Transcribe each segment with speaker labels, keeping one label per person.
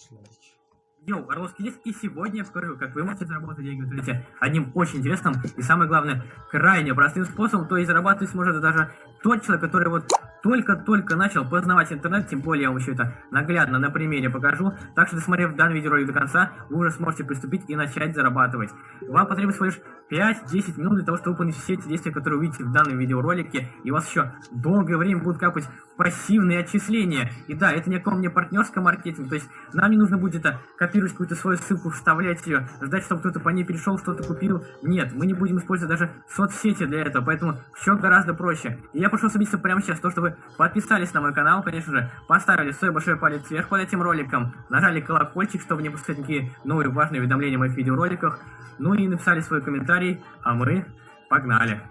Speaker 1: Смерч.
Speaker 2: Йоу, Орловский лес, и сегодня я покажу, как вы можете заработать деньги в интернете одним очень интересным и, самое главное, крайне простым способом, то есть зарабатывать сможет даже тот человек, который вот только-только начал познавать интернет, тем более я вам еще это наглядно на примере покажу. Так что, досмотрев данный видеоролик до конца, вы уже сможете приступить и начать зарабатывать. Вам потребуется лишь 5-10 минут для того, чтобы выполнить все эти действия, которые увидите в данном видеоролике, и у вас еще долгое время будут капать пассивные отчисления. И да, это никакого мне партнерского маркетинга, то есть нам не нужно будет это копировать какую-то свою ссылку, вставлять ее, ждать, чтобы кто-то по ней перешел, что-то купил. Нет, мы не будем использовать даже соцсети для этого, поэтому все гораздо проще. И я прошу собиться прямо сейчас, то, что вы подписались на мой канал, конечно же, поставили свой большой палец вверх под этим роликом, нажали колокольчик, чтобы не пропускать никакие новые важные уведомления в моих видеороликах, ну и написали свой комментарий, а мы погнали.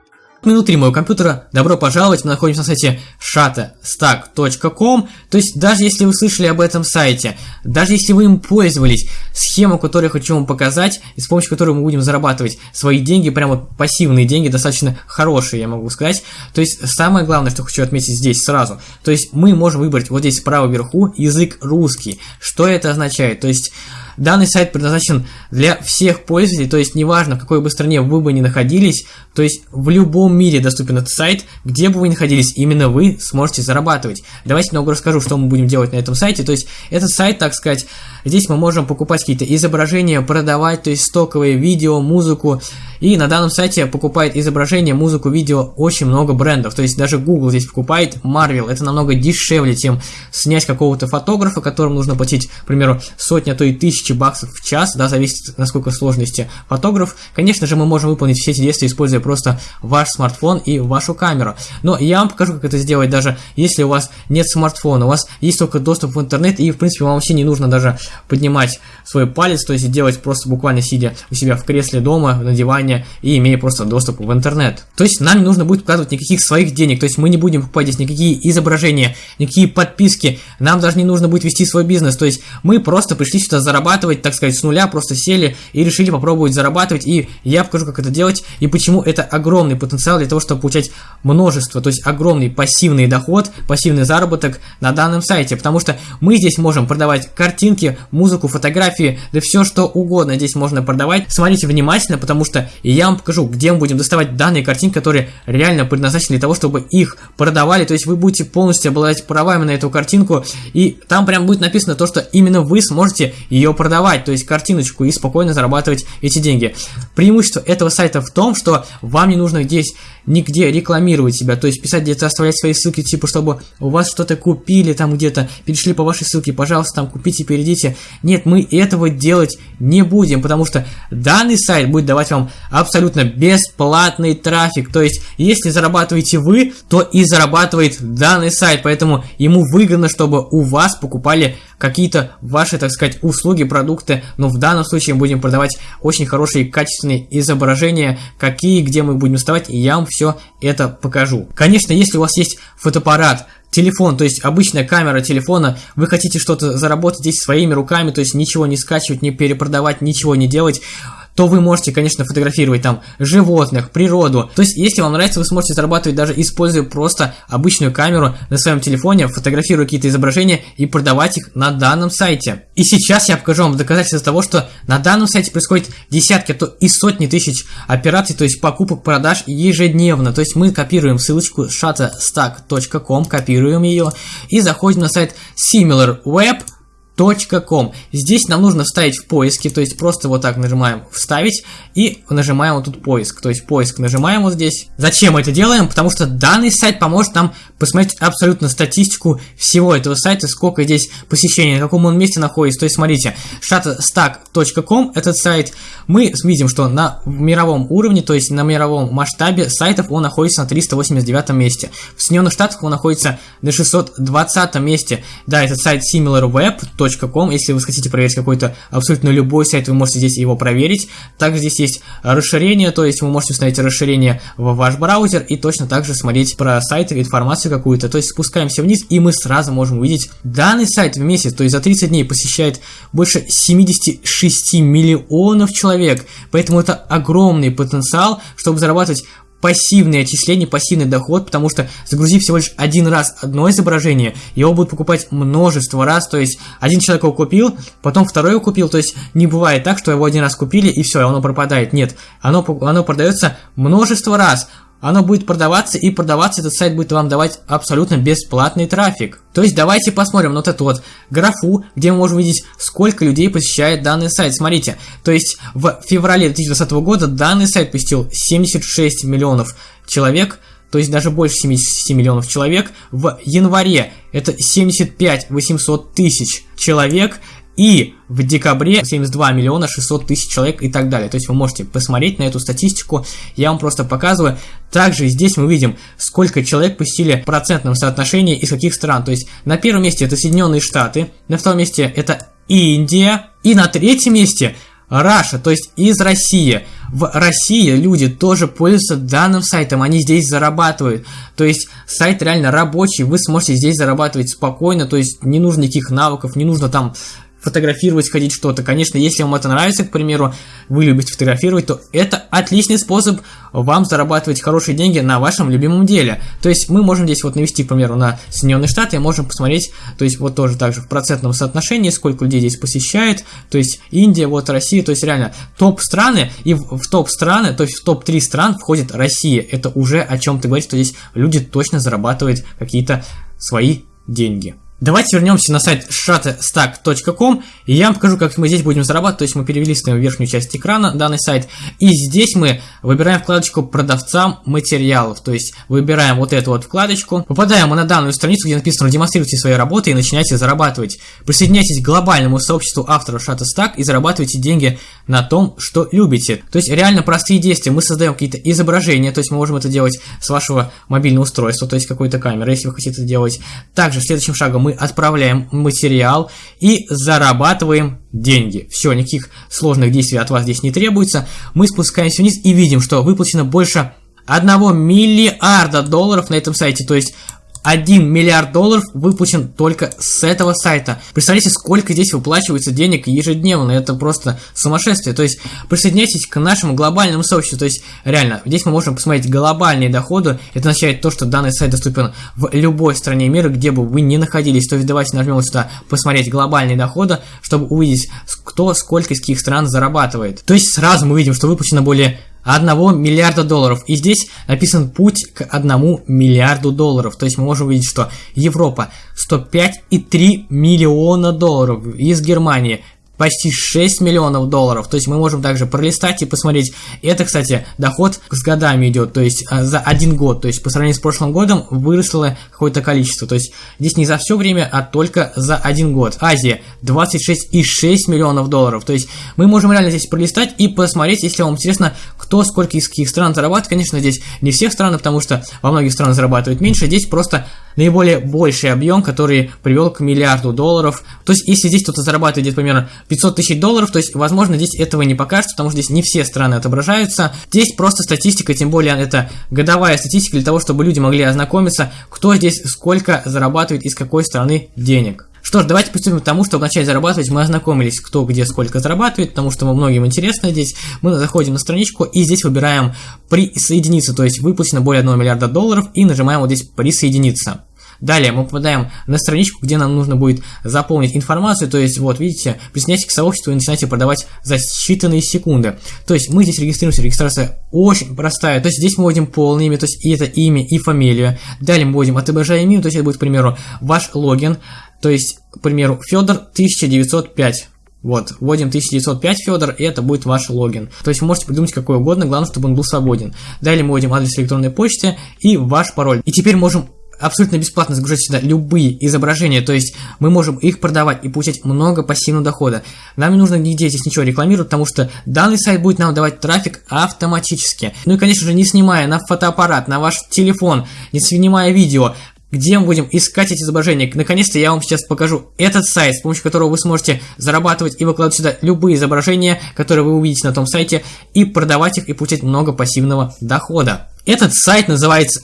Speaker 1: Внутри моего компьютера. Добро пожаловать, мы находимся на сайте shutterstack.com, то есть даже если вы слышали об этом сайте, даже если вы им пользовались, схему, которую я хочу вам показать, и с помощью которой мы будем зарабатывать свои деньги, прямо пассивные деньги, достаточно хорошие, я могу сказать, то есть самое главное, что хочу отметить здесь сразу, то есть мы можем выбрать вот здесь справа вверху язык русский, что это означает, то есть Данный сайт предназначен для всех пользователей, то есть неважно, в какой бы стране вы бы ни находились, то есть в любом мире доступен этот сайт, где бы вы ни находились, именно вы сможете зарабатывать. Давайте немного расскажу, что мы будем делать на этом сайте. То есть этот сайт, так сказать, здесь мы можем покупать какие-то изображения, продавать, то есть стоковые видео, музыку. И на данном сайте покупает изображения, музыку, видео очень много брендов. То есть даже Google здесь покупает, Marvel. Это намного дешевле, чем снять какого-то фотографа, которому нужно платить, к примеру, сотни, а то и тысячи баксов в час, да, зависит насколько сложности фотограф. Конечно же, мы можем выполнить все эти действия, используя просто ваш смартфон и вашу камеру. Но я вам покажу, как это сделать, даже если у вас нет смартфона, у вас есть только доступ в интернет, и, в принципе, вам вообще не нужно даже поднимать свой палец, то есть делать просто буквально сидя у себя в кресле дома, на диване, и имея просто доступ в интернет. То есть нам не нужно будет вкладывать никаких своих денег, то есть мы не будем покупать здесь никакие изображения, никакие подписки, нам даже не нужно будет вести свой бизнес, то есть мы просто пришли сюда зарабатывать, так сказать, с нуля, просто сели и решили попробовать зарабатывать, и я покажу, как это делать, и почему это огромный потенциал для того, чтобы получать множество, то есть огромный пассивный доход, пассивный заработок на данном сайте, потому что мы здесь можем продавать картинки, музыку, фотографии, да все что угодно здесь можно продавать. Смотрите внимательно, потому что я вам покажу, где мы будем доставать данные картинки, которые реально предназначены для того, чтобы их продавали, то есть вы будете полностью обладать правами на эту картинку, и там прям будет написано то, что именно вы сможете ее продавать, то есть картиночку, и спокойно зарабатывать эти деньги. Преимущество этого сайта в том, что вам не нужно здесь нигде рекламировать себя, то есть писать где-то, оставлять свои ссылки, типа, чтобы у вас что-то купили там где-то, перешли по вашей ссылке, пожалуйста, там купите, перейдите. Нет, мы этого делать не будем, потому что данный сайт будет давать вам абсолютно бесплатный трафик, то есть если зарабатываете вы, то и зарабатывает данный сайт, поэтому ему выгодно, чтобы у вас покупали какие-то ваши, так сказать, услуги, продукты, но в данном случае мы будем продавать очень хорошие качественные изображения, какие, где мы будем вставать, и я вам все это покажу. Конечно, если у вас есть фотоаппарат, телефон, то есть обычная камера телефона, вы хотите что-то заработать здесь своими руками, то есть ничего не скачивать, не перепродавать, ничего не делать, то вы можете, конечно, фотографировать там животных, природу. То есть, если вам нравится, вы сможете зарабатывать даже используя просто обычную камеру на своем телефоне, фотографируя какие-то изображения и продавать их на данном сайте. И сейчас я покажу вам доказательства того, что на данном сайте происходит десятки, а то и сотни тысяч операций, то есть покупок, продаж ежедневно. То есть мы копируем ссылочку shutterstack.com, копируем ее и заходим на сайт SimilarWeb .com. Здесь нам нужно вставить в поиске, то есть просто вот так нажимаем «Вставить» и нажимаем вот тут «Поиск». То есть поиск нажимаем вот здесь. Зачем мы это делаем? Потому что данный сайт поможет нам посмотреть абсолютно статистику всего этого сайта, сколько здесь посещений, на каком он месте находится. То есть смотрите, shutterstack.com этот сайт, мы видим, что на мировом уровне, то есть на мировом масштабе сайтов он находится на 389 месте. В Соединенных Штатах он находится на 620 месте. Да, этот сайт similarweb.com com. Если вы хотите проверить какой-то абсолютно любой сайт, вы можете здесь его проверить. Также здесь есть расширение, то есть вы можете установить расширение в ваш браузер и точно так же смотреть про сайты, информацию какую-то. То есть спускаемся вниз и мы сразу можем увидеть данный сайт в месяц, то есть за 30 дней посещает больше 76 миллионов человек. Поэтому это огромный потенциал, чтобы зарабатывать пассивные отчисления, пассивный доход, потому что загрузив всего лишь один раз одно изображение, его будут покупать множество раз, то есть один человек его купил, потом второй его купил, то есть не бывает так, что его один раз купили и все, оно пропадает, нет, оно, оно продается множество раз, оно будет продаваться, и продаваться этот сайт будет вам давать абсолютно бесплатный трафик. То есть давайте посмотрим вот эту вот графу, где мы можем видеть, сколько людей посещает данный сайт. Смотрите, то есть в феврале 2020 года данный сайт посетил 76 миллионов человек, то есть даже больше 77 миллионов человек. В январе это 75 800 тысяч человек, и в декабре 72 миллиона 600 тысяч человек и так далее. То есть вы можете посмотреть на эту статистику, я вам просто показываю. Также здесь мы видим, сколько человек посетили в процентном соотношении из каких стран. То есть на первом месте это Соединенные Штаты, на втором месте это Индия, и на третьем месте Раша, то есть из России. В России люди тоже пользуются данным сайтом, они здесь зарабатывают. То есть сайт реально рабочий, вы сможете здесь зарабатывать спокойно, то есть не нужно никаких навыков, не нужно там фотографировать, ходить что-то. Конечно, если вам это нравится, к примеру, вы любите фотографировать, то это отличный способ вам зарабатывать хорошие деньги на вашем любимом деле. То есть мы можем здесь вот навести, к примеру, на Соединенные Штаты, и можем посмотреть, то есть вот тоже также в процентном соотношении, сколько людей здесь посещает, то есть Индия, вот Россия, то есть реально топ страны, и в, топ страны, то есть в топ-3 стран входит Россия. Это уже о чем-то говорит, что здесь люди точно зарабатывают какие-то свои деньги. Давайте вернемся на сайт shutterstack.com и я вам покажу, как мы здесь будем зарабатывать. То есть мы перевелись на верхнюю часть экрана данный сайт. И здесь мы выбираем вкладочку продавцам материалов. То есть выбираем вот эту вот вкладочку. Попадаем мы на данную страницу, где написано демонстрируйте свои работы и начинайте зарабатывать. Присоединяйтесь к глобальному сообществу авторов Shutterstack и зарабатывайте деньги на том, что любите. То есть реально простые действия. Мы создаем какие-то изображения, то есть мы можем это делать с вашего мобильного устройства, то есть какой-то камеры, если вы хотите это делать. Также следующим шагом мы мы отправляем материал и зарабатываем деньги. Все, никаких сложных действий от вас здесь не требуется. Мы спускаемся вниз и видим, что выплачено больше 1 миллиарда долларов на этом сайте. То есть 1 миллиард долларов выплачен только с этого сайта. Представляете, сколько здесь выплачивается денег ежедневно, это просто сумасшествие. То есть присоединяйтесь к нашему глобальному сообществу, то есть реально, здесь мы можем посмотреть глобальные доходы, это означает то, что данный сайт доступен в любой стране мира, где бы вы ни находились. То есть давайте нажмем сюда посмотреть глобальные доходы, чтобы увидеть, кто сколько из каких стран зарабатывает. То есть сразу мы видим, что выплачено более 1 миллиарда долларов. И здесь написан путь к 1 миллиарду долларов. То есть мы можем увидеть, что Европа 105,3 миллиона долларов, из Германии почти 6 миллионов долларов. То есть мы можем также пролистать и посмотреть. Это, кстати, доход с годами идет, то есть а, за один год. То есть по сравнению с прошлым годом выросло какое-то количество. То есть здесь не за все время, а только за один год. Азия 26,6 миллионов долларов. То есть мы можем реально здесь пролистать и посмотреть, если вам интересно, кто сколько из каких стран зарабатывает. Конечно, здесь не всех стран, потому что во многих странах зарабатывают меньше. Здесь просто наиболее больший объем, который привел к миллиарду долларов. То есть, если здесь кто-то зарабатывает где-то примерно 500 тысяч долларов, то есть, возможно, здесь этого не покажется, потому что здесь не все страны отображаются. Здесь просто статистика, тем более это годовая статистика для того, чтобы люди могли ознакомиться, кто здесь сколько зарабатывает из какой страны денег. Что ж, давайте приступим к тому, чтобы начать зарабатывать. Мы ознакомились, кто где сколько зарабатывает, потому что многим интересно здесь. Мы заходим на страничку и здесь выбираем присоединиться, то есть выплачено более 1 миллиарда долларов и нажимаем вот здесь присоединиться. Далее мы попадаем на страничку, где нам нужно будет заполнить информацию, то есть вот видите, присоединяйтесь к сообществу и начинаете продавать за считанные секунды. То есть мы здесь регистрируемся, регистрация очень простая, то есть здесь мы вводим полное имя, то есть и это имя и фамилию. Далее мы вводим отображаем имя, то есть это будет, к примеру, ваш логин, то есть, к примеру, Федор 1905. Вот, вводим 1905 Федор, и это будет ваш логин. То есть вы можете придумать какой угодно, главное, чтобы он был свободен. Далее мы вводим адрес электронной почты и ваш пароль. И теперь можем абсолютно бесплатно загружать сюда любые изображения, то есть мы можем их продавать и получать много пассивного дохода. Нам не нужно нигде здесь ничего рекламировать, потому что данный сайт будет нам давать трафик автоматически. Ну и, конечно же, не снимая на фотоаппарат, на ваш телефон, не снимая видео, где мы будем искать эти изображения. Наконец-то я вам сейчас покажу этот сайт, с помощью которого вы сможете зарабатывать и выкладывать сюда любые изображения, которые вы увидите на том сайте, и продавать их и получать много пассивного дохода. Этот сайт называется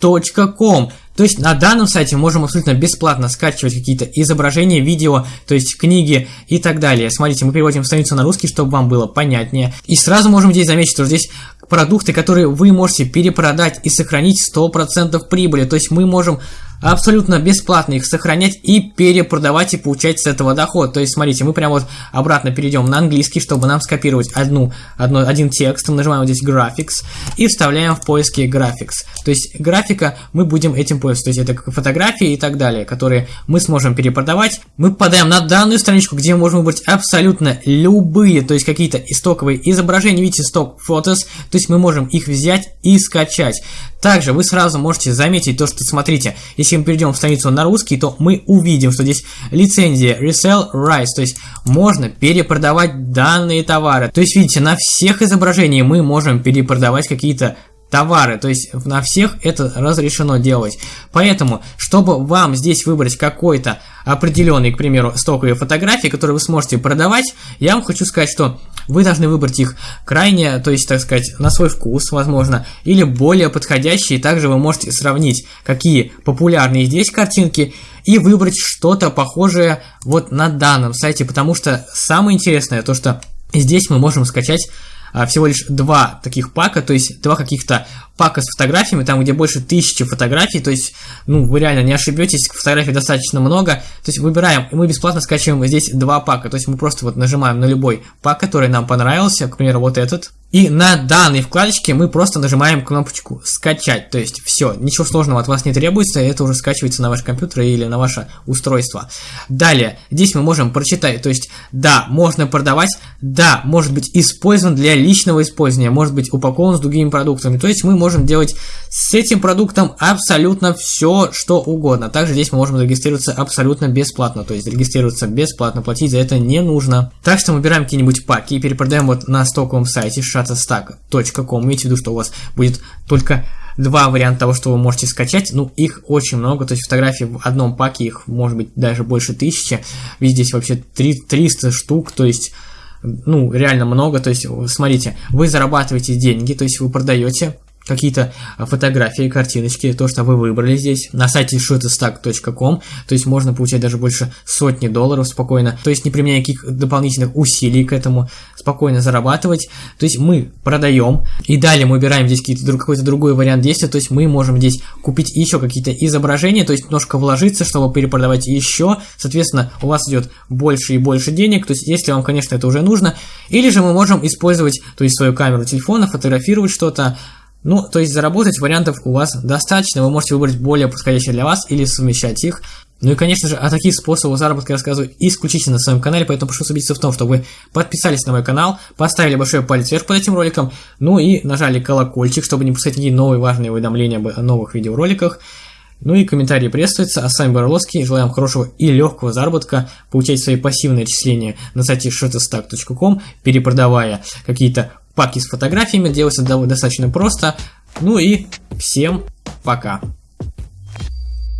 Speaker 1: idplr.com. То есть на данном сайте можем абсолютно бесплатно скачивать какие-то изображения, видео, то есть книги и так далее. Смотрите, мы переводим страницу на русский, чтобы вам было понятнее. И сразу можем здесь заметить, что здесь продукты, которые вы можете перепродать и сохранить 100% прибыли. То есть мы можем абсолютно бесплатно их сохранять и перепродавать и получать с этого доход. То есть, смотрите, мы прямо вот обратно перейдем на английский, чтобы нам скопировать одну, одно, один текст. Мы нажимаем вот здесь Graphics и вставляем в поиске Graphics. То есть, графика мы будем этим пользоваться. То есть, это фотографии и так далее, которые мы сможем перепродавать. Мы попадаем на данную страничку, где мы можем выбрать абсолютно любые, то есть, какие-то истоковые изображения. Видите, сток фотос. То есть, мы можем их взять и скачать. Также вы сразу можете заметить то, что, смотрите, если мы перейдем в страницу на русский, то мы увидим, что здесь лицензия Resell Rights, то есть можно перепродавать данные товары. То есть, видите, на всех изображениях мы можем перепродавать какие-то товары, то есть на всех это разрешено делать. Поэтому, чтобы вам здесь выбрать какой-то определенный, к примеру, стоковые фотографии, которые вы сможете продавать, я вам хочу сказать, что вы должны выбрать их крайне, то есть, так сказать, на свой вкус, возможно, или более подходящие. Также вы можете сравнить, какие популярные здесь картинки, и выбрать что-то похожее вот на данном сайте, потому что самое интересное то, что здесь мы можем скачать а, всего лишь два таких пака, то есть два каких-то пака с фотографиями, там где больше тысячи фотографий, то есть, ну, вы реально не ошибетесь, фотографий достаточно много, то есть выбираем, и мы бесплатно скачиваем здесь два пака, то есть мы просто вот нажимаем на любой пак, который нам понравился, к примеру, вот этот, и на данной вкладочке мы просто нажимаем кнопочку «Скачать». То есть все, ничего сложного от вас не требуется, это уже скачивается на ваш компьютер или на ваше устройство. Далее, здесь мы можем прочитать, то есть да, можно продавать, да, может быть использован для личного использования, может быть упакован с другими продуктами. То есть мы можем делать с этим продуктом абсолютно все, что угодно. Также здесь мы можем зарегистрироваться абсолютно бесплатно, то есть регистрироваться бесплатно, платить за это не нужно. Так что мы выбираем какие-нибудь паки и перепродаем вот на стоковом сайте shutterstock.com. Имейте в виду, что у вас будет только два варианта того, что вы можете скачать. Ну, их очень много, то есть фотографий в одном паке, их может быть даже больше тысячи. Ведь здесь вообще 3, 300 штук, то есть ну, реально много, то есть, смотрите, вы зарабатываете деньги, то есть вы продаете какие-то фотографии, картиночки, то, что вы выбрали здесь, на сайте shutterstock.com, то есть можно получать даже больше сотни долларов спокойно, то есть не применяя никаких дополнительных усилий к этому, спокойно зарабатывать, то есть мы продаем, и далее мы выбираем здесь какой-то другой вариант действия, то есть мы можем здесь купить еще какие-то изображения, то есть немножко вложиться, чтобы перепродавать еще, соответственно, у вас идет больше и больше денег, то есть если вам, конечно, это уже нужно, или же мы можем использовать, то есть свою камеру телефона, фотографировать что-то, ну, то есть заработать вариантов у вас достаточно, вы можете выбрать более подходящие для вас или совмещать их. Ну и, конечно же, о таких способах заработка я рассказываю исключительно на своем канале, поэтому прошу убедиться в том, чтобы вы подписались на мой канал, поставили большой палец вверх под этим роликом, ну и нажали колокольчик, чтобы не пускать никакие новые важные уведомления о новых видеороликах. Ну и комментарии приветствуются, а с вами Борловский, желаем хорошего и легкого заработка, получайте свои пассивные отчисления на сайте shutterstock.com, перепродавая какие-то паки с фотографиями, делается достаточно просто. Ну и всем пока.